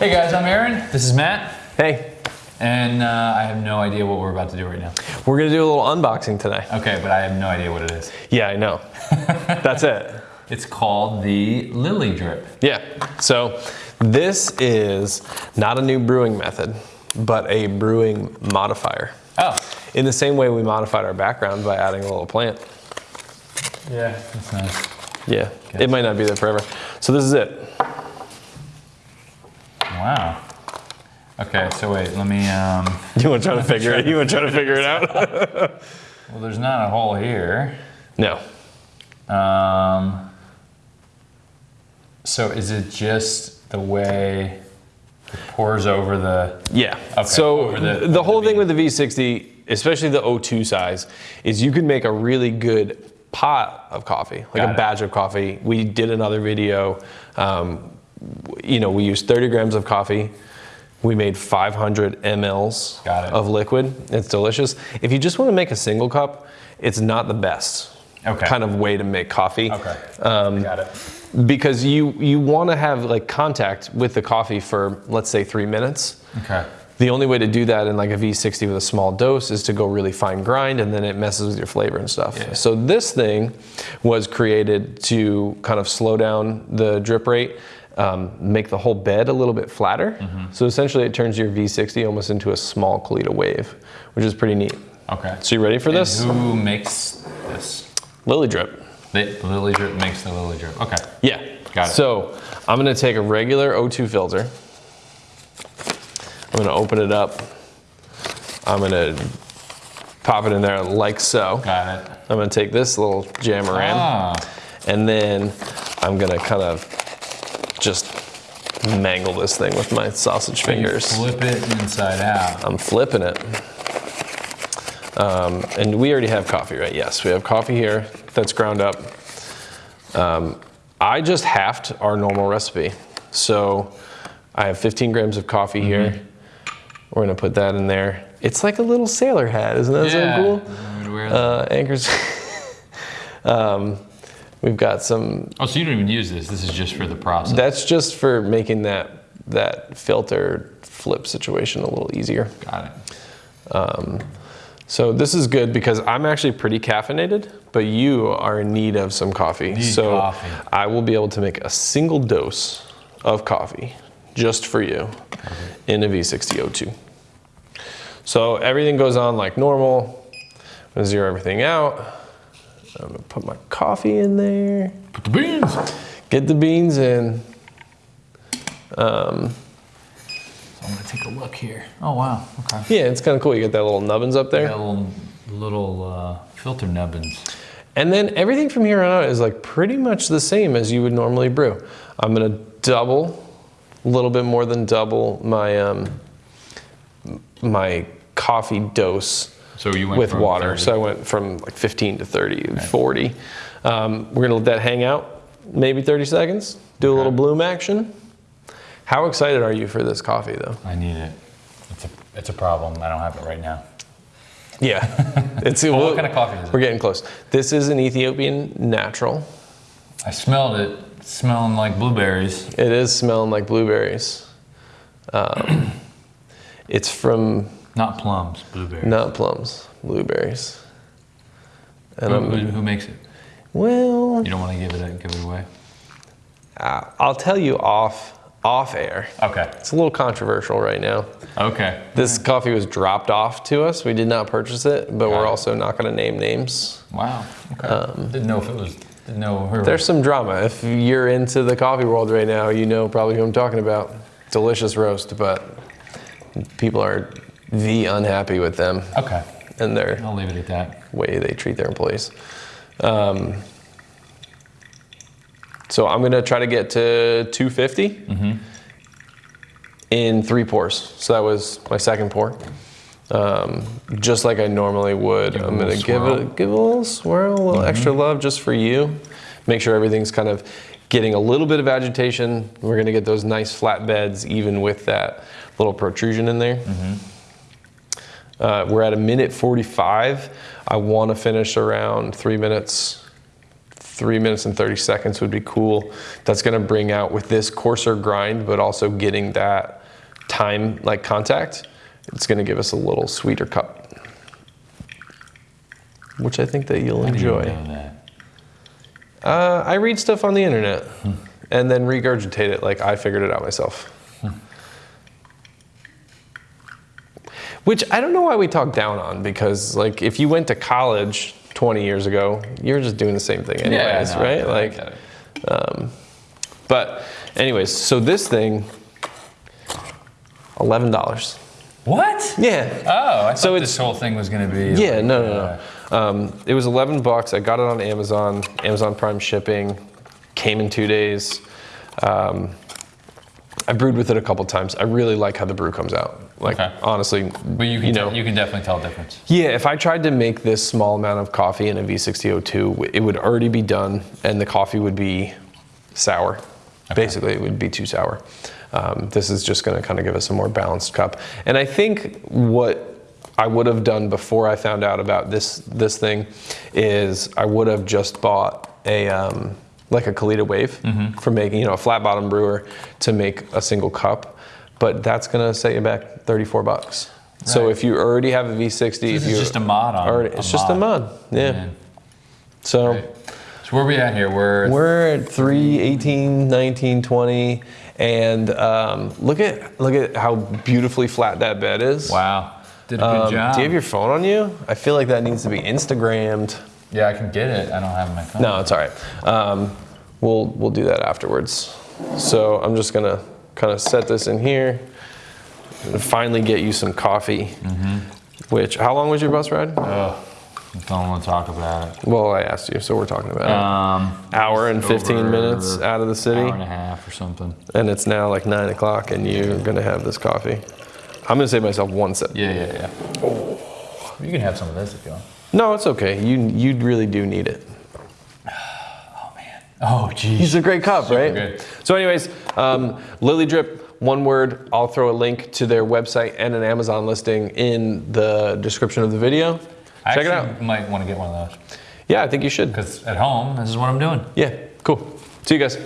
Hey guys, I'm Aaron. This is Matt. Hey, And uh, I have no idea what we're about to do right now. we're gonna do a little unboxing today. Okay, but I have no idea what it is. Yeah, I know. That's it. It's called the Lily Drip. Yeah. So this is not a new brewing method, but a brewing modifier. Oh, In the same way we modified our background by adding a little plant. yeah, that's nice. Yeah, it might not be there forever. So this is it. Wow. Okay, so wait, let me. Um, You want to try to figure it? You want to try to figure it out? well, there's not a hole here. no. Um, so is it just the way it pours over the? Yeah. Okay, So the- the, whole the thing with the V60, especially the O2 size, is you can make a really good pot of coffee, like Got a it. batch of coffee. We did another video. Um, you know, we used 30 grams of coffee. We made 500 mLs of liquid. It's delicious. If you just want to make a single cup, it's not the best Okay. kind of way to make coffee Okay. Um, Got it. because you you want to have like contact with the coffee for let's say three minutes. Okay. The only way to do that in like a V60 with a small dose is to go really fine grind and then it messes with your flavor and stuff. Yeah. So this thing was created to kind of slow down the drip rate, um, make the whole bed a little bit flatter. Mm-hmm. So essentially it turns your V60 almost into a small Kalita Wave, which is pretty neat. Okay. So you ready for And this? who makes this? Lily drip. The Lily Drip makes the Lily Drip. Okay. Yeah. Got it. So I'm gonna take a regular O2 filter. I'm gonna open it up. I'm gonna pop it in there like so. Got it. I'm gonna take this little jamaran Ah, and then I'm gonna kind of just mangle this thing with my sausage you fingers. flip it inside out. I'm flipping it. Um, and we already have coffee, right? Yes, we have coffee here that's ground up. Um, I just halved our normal recipe. So I have 15 grams of coffee here. We're gonna put that in there. It's like a little sailor hat, isn't that yeah. so cool? That. Uh, anchors. um, we've got some oh, so you don't even use this. This is just for the process. that's just for making that that filter flip situation a little easier. Got it. Um, so this is good because I'm actually pretty caffeinated, but you are in need of some coffee. Need so coffee. I will be able to make a single dose of coffee just for you in a V60 O2. So everything goes on like normal. I'm gonna zero everything out. I'm gonna put my coffee in there. Put the beans. Get the beans in. Um, So I'm gonna take a look here. Oh wow. Okay. yeah, it's kind of cool. You get that little nubbins up there. Little little uh, filter nubbins. And then everything from here on out is like pretty much the same as you would normally brew. I'm gonna double, a little bit more than double my um, my coffee dose So you went with water. 30. So I went from like 15 to 30, 40. Um, we're gonna let that hang out, maybe 30 seconds. Do a little bloom action. How excited are you for this coffee though? I need it. It's a it's a problem. I don't have it right now. Yeah, it's Well, what kind of coffee is it? We're getting close. This is an Ethiopian natural. I smelled it. Smelling like blueberries. It is smelling like blueberries. Um, it's from Not plums. Blueberries. not plums, blueberries. And Who, who, who makes it? well, You don't want to give it give it away. I- I'll tell you off off air. Okay. It's a little controversial right now. Okay. This coffee was dropped off to us. We did not purchase it, but Got we're it. also not going to name names. Wow. Okay. Um, didn't know if it was. Didn't know. There's some drama. If you're into the coffee world right now, you know probably who I'm talking about. Delicious roast, but people are the unhappy with them Okay. and their I'll leave it at that. way they treat their employees. Um, so I'm gonna try to get to 250 in three pours. So that was my second pour. Um, just like I normally would. Give a I'm gonna give it give it a little swirl, a little extra love just for you. Make sure everything's kind of getting a little bit of agitation. We're gonna get those nice flat beds even with that little protrusion in there. Uh, we're at a minute 45. I want to finish around three minutes three minutes and 30 seconds would be cool. That's gonna bring out with this coarser grind, but also getting that time like contact. It's gonna give us a little sweeter cup, which I think that you'll How do you enjoy. know that? Uh, I read stuff on the internet and then regurgitate it like I figured it out myself. Which I don't know why we talk down on because, like, if you went to college 20 years ago, you're just doing the same thing, anyways, no, right? Like, it. but, anyways, so this thing, $11. What? Yeah. Oh, I thought So this whole thing was gonna be. Yeah, like, no, no, uh, no. Um, it was 11 bucks. I got it on Amazon, Amazon Prime shipping, came in two days. Um, I brewed with it a couple times. I really like how the brew comes out. Like, Okay. honestly, But you can, you know, you can definitely tell a difference. yeah, if I tried to make this small amount of coffee in a V60 O2, it would already be done and the coffee would be sour. Basically, it would be too sour. Um, this is just going to kind of give us a more balanced cup. And I think what I would have done before I found out about this this thing is I would have just bought a um, like a Kalita Wave for making you know a flat bottom brewer to make a single cup, but that's going to set you back 34 bucks. So if you already have a V60, This if you just a mod on. already, it's just a mod. Yeah. Man. So Right. So where we at here? We're, we're at 3, 18, 19, 20, and um, look at look at how beautifully flat that bed is. wow. Did a good Um, job. do you have your phone on you? I feel like that needs to be Instagrammed. yeah, I can get it. I don't have my phone. No, it's all right. Um, we'll we'll do that afterwards. So I'm just gonna kind of set this in here and finally get you some coffee. Mm-hmm. Which how long was your bus ride? Ugh, I don't want to talk about it. Well, I asked you, so we're talking about it. Um, Hour and 15 minutes out of the city. Hour and a half or something. and it's now like nine o'clock, and you're gonna have this coffee. I'm gonna save myself one sip. Yeah, yeah, yeah. You can have some of this if you want. No, it's okay. You you really do need it. Oh, geez. It's a great cup, right? good. So, anyways, um, Lily Drip, one word. I'll throw a link to their website and an Amazon listing in the description of the video. I Check it out. might want to get one of those Yeah, I think you should. because at home, this is what I'm doing. Yeah, cool. See you guys.